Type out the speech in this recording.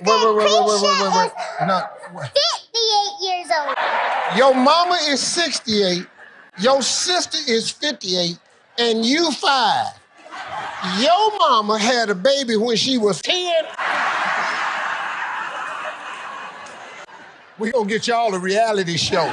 wait, wait, wait, wait, wait, wait, wait. No. wait. 58 years old. Your mama is 68, your sister is 58, and you five. Your mama had a baby when she was 10. We gonna get y'all a reality show.